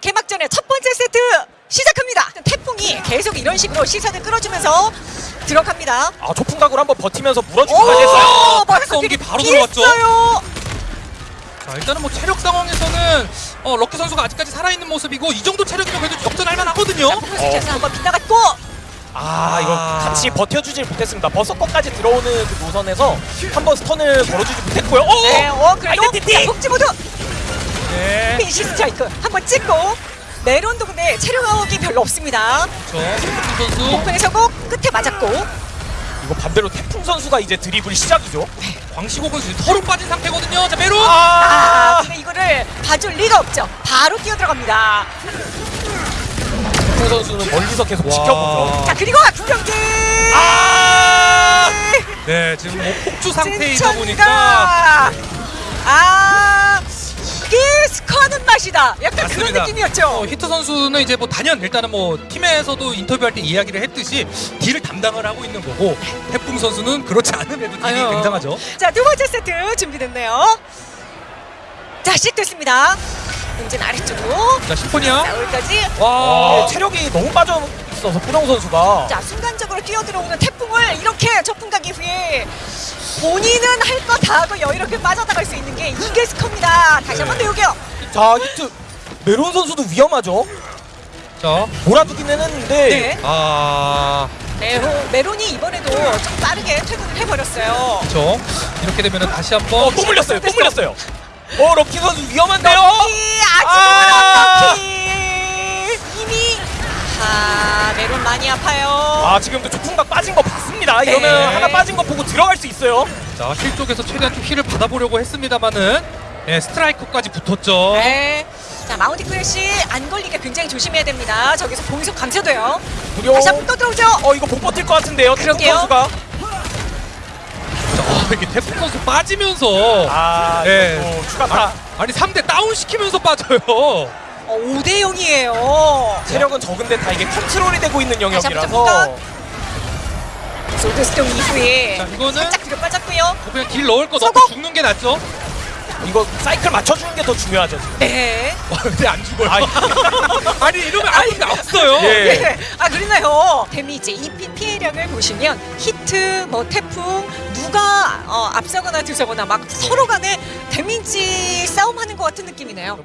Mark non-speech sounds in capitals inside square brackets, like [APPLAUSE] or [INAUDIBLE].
개막전의 첫 번째 세트 시작합니다. 태풍이 계속 이런 식으로 시선을 끌어주면서 들어갑니다. 아 초풍각으로 한번 버티면서 물어주기까지 했어요. 박성기 바로 들어왔죠. 자 일단은 뭐 체력 상황에서는 어, 럭키 선수가 아직까지 살아있는 모습이고 이 정도 체력이면 그래도 역전할 만하거든요. 자, 어. 한번 빗나갔고 아 이거 같이 버텨주질 못했습니다 버섯권까지 들어오는 그 노선에서 한 번 스턴을 걸어주지 못했고요 오! 네, 어, 그래도 아이덴티티! 자, 네. 스트라이크 한번 찍고 메론도 근데 체력 아웃이 별로 없습니다. 그렇죠. 태풍 선수. 오픈의 성공 끝에 맞았고 이거 반대로 태풍 선수가 이제 드리블 시작이죠. 광시곡은 지금 서로 빠진 상태거든요. 자, 메론. 아 아, 근데 이거를 봐줄 리가 없죠. 바로 뛰어 들어갑니다. 태풍 선수는 멀리서 계속 와. 지켜보죠. 자 그리고 악경기 아! 네, 지금 뭐 폭주 상태이다. 보니까 맛이다. 약간 그런 맞습니다. 느낌이었죠. 어, 히트 선수는 이제 뭐 단연 일단은 뭐 팀에서도 인터뷰할 때 이야기를 했듯이 딜을 담당을 하고 있는 거고 태풍 선수는 그렇지 않음에도 딜이 아유. 굉장하죠. 자, 두 번째 세트 준비됐네요. 자, 시작됐습니다. 공진 아래쪽으로. 자, 심포니아. 자, 여기까지. 와. 어, 체력이 너무 빠져 있어서 뿌령 선수가 자, 순간적으로 뛰어들어오는 태풍을 이렇게 저풍각 이후에 본인은 할 거 다 하고 여유롭게 빠져나갈 수 있는 게 이게 스커입니다. 다시 한 번 배우게요. 자 히트 메론 선수도 위험하죠. 자, 몰아두기는 했는데 네. 아, 메로, 메론이 이번에도 좀 빠르게 퇴근을 해버렸어요. 그렇죠. 이렇게 되면은 다시 한번 어, 또 물렸어요. 또 물렸어요. 어 럭키 선수 위험한데요. 이 아! 아직은 어떻게 이미 아 메론 많이 아파요. 아 지금도 조풍각 빠진 거 봤습니다. 이러면 네. 하나 빠진 거 보고 들어갈 수 있어요. 자, 힐 쪽에서 최대한 좀 힐을 받아보려고 했습니다만은 네, 스트라이크까지 붙었죠. 네. 자 Mountain Crash 안 걸리게 굉장히 조심해야 됩니다. 저기서 공속 감쇄돼요. 무려 다시 한번 또 들어오죠. 어 이거 못 버틸 것 같은데요. 태풍 그러게요. 선수가 자, 어, 이렇게 태풍 선수 빠지면서 아 네. 이거 또 추가 타 아니 상대 다운 시키면서 빠져요. 어, 5대 0이에요. 체력은 적은데 다 이게 컨트롤이 되고 있는 다시 한번 영역이라서 솔드스톤 이후에 자, 이거는 살짝 뒤로 빠졌고요. 뭐 그냥 딜 넣을 거 넣고 성공! 죽는 게 낫죠. 이거 사이클 맞춰주는 게 더 중요하죠. 지금. 네. 와, 근데 안 죽어요. 아이. [LAUGHS] 아니 이러면 아무도 없어요. 예. 네. 아 그러나요. 데미지 EP 피해량을 보시면 히트, 뭐 태풍 누가 어, 앞서거나 뒤서거나 막 서로 간에 데미지 싸움하는 것 같은 느낌이네요.